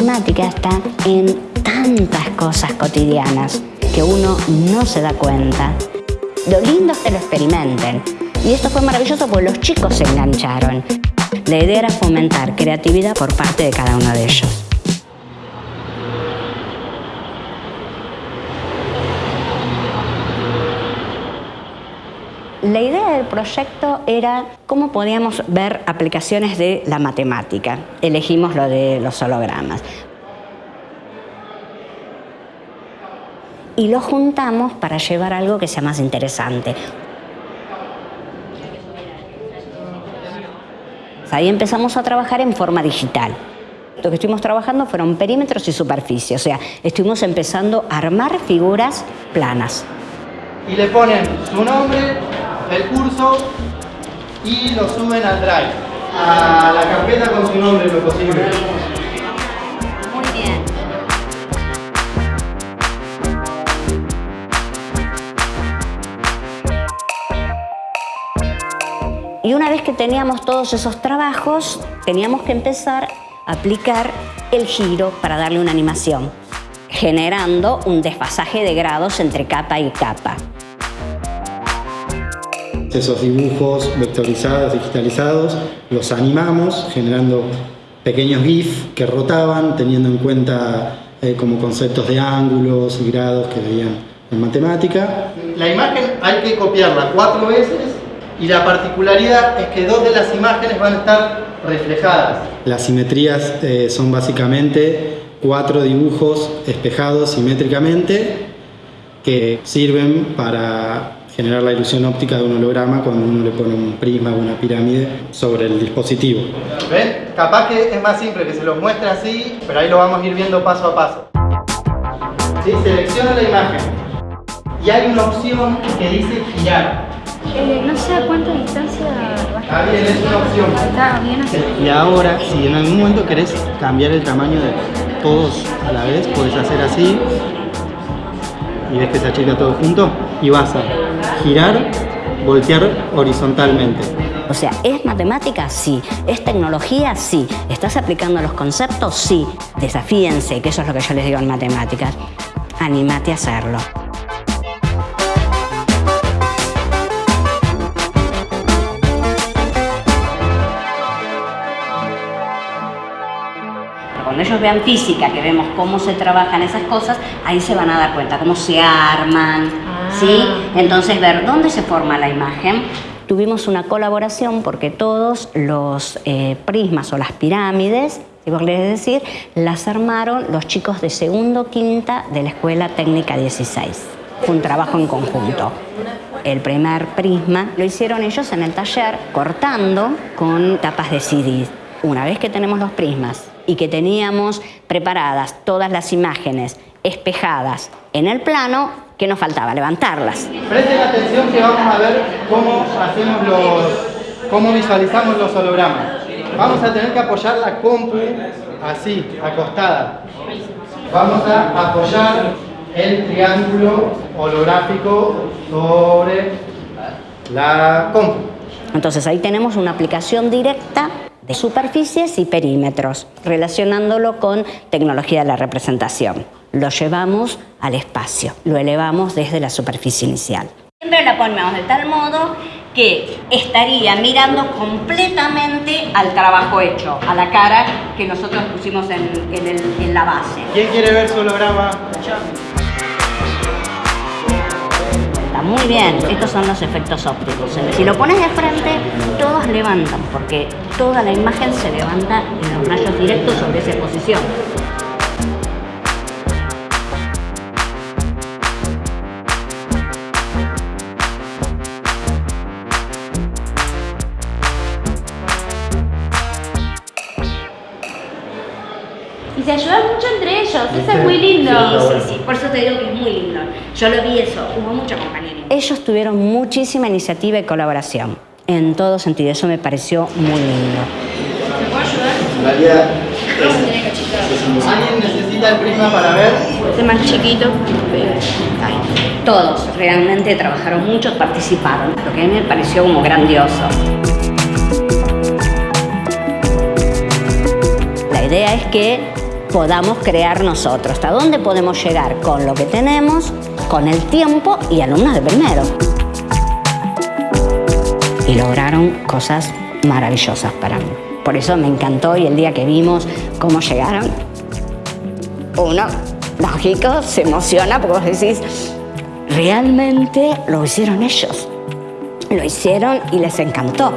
Está en tantas cosas cotidianas que uno no se da cuenta. Lo lindo es que lo experimenten. Y esto fue maravilloso porque los chicos se engancharon. La idea era fomentar creatividad por parte de cada uno de ellos. La idea del proyecto era cómo podíamos ver aplicaciones de la matemática. Elegimos lo de los hologramas. Y lo juntamos para llevar algo que sea más interesante. Ahí empezamos a trabajar en forma digital. Lo que estuvimos trabajando fueron perímetros y superficies, o sea, estuvimos empezando a armar figuras planas. Y le ponen su nombre, el curso y lo suben al Drive, a la carpeta con su nombre lo posible. Muy bien. Y una vez que teníamos todos esos trabajos, teníamos que empezar a aplicar el giro para darle una animación, generando un desfasaje de grados entre capa y capa. Esos dibujos vectorizados, digitalizados, los animamos generando pequeños GIF que rotaban teniendo en cuenta eh, como conceptos de ángulos y grados que veían en matemática. La imagen hay que copiarla cuatro veces y la particularidad es que dos de las imágenes van a estar reflejadas. Las simetrías eh, son básicamente cuatro dibujos espejados simétricamente que sirven para generar la ilusión óptica de un holograma cuando uno le pone un prisma o una pirámide sobre el dispositivo. ¿Ven? Capaz que es más simple que se los muestre así, pero ahí lo vamos a ir viendo paso a paso. ¿Sí? Selecciona la imagen y hay una opción que dice girar. Eh, no sé a cuánta distancia Está bien, es una opción. Está bien así. Y ahora, si en algún momento querés cambiar el tamaño de todos a la vez, puedes hacer así y ves que se achica todo junto y vas a girar, voltear horizontalmente. O sea, ¿es matemática? Sí. ¿Es tecnología? Sí. ¿Estás aplicando los conceptos? Sí. Desafíense, que eso es lo que yo les digo en matemáticas. Anímate a hacerlo. Cuando ellos vean física, que vemos cómo se trabajan esas cosas, ahí se van a dar cuenta, cómo se arman, ¿sí? Entonces ver dónde se forma la imagen. Tuvimos una colaboración porque todos los eh, prismas o las pirámides, si vos querés decir, las armaron los chicos de segundo quinta de la Escuela Técnica 16. Fue un trabajo en conjunto. El primer prisma lo hicieron ellos en el taller cortando con tapas de CD. Una vez que tenemos los prismas y que teníamos preparadas todas las imágenes espejadas en el plano, ¿qué nos faltaba? Levantarlas. Presten atención que vamos a ver cómo hacemos los, cómo visualizamos los hologramas. Vamos a tener que apoyar la compu así, acostada. Vamos a apoyar el triángulo holográfico sobre la compu. Entonces ahí tenemos una aplicación directa de superficies y perímetros, relacionándolo con tecnología de la representación. Lo llevamos al espacio, lo elevamos desde la superficie inicial. Siempre la ponemos de tal modo que estaría mirando completamente al trabajo hecho, a la cara que nosotros pusimos en, en el- en la base. ¿Quién quiere ver su holograma? Muy bien, estos son los efectos ópticos. Si lo pones de frente, todos levantan, porque toda la imagen se levanta en los rayos directos sobre esa posición. Se ayudan mucho entre ellos, eso es muy lindo. Sí, sí, sí, por eso te digo que es muy lindo. Yo lo vi eso, hubo mucho compañerismo. Ellos tuvieron muchísima iniciativa y colaboración, en todo sentido, eso me pareció muy lindo. En realidad, ¿alguien necesita el prisma para ver? Este más chiquito. Todos realmente trabajaron mucho, participaron, lo que a mí me pareció como grandioso. La idea es que podamos crear nosotros, hasta dónde podemos llegar con lo que tenemos, con el tiempo y alumnos de primero. Y lograron cosas maravillosas para mí. Por eso me encantó y el día que vimos cómo llegaron, uno, lógico, se emociona porque vos decís, realmente lo hicieron ellos. Lo hicieron y les encantó.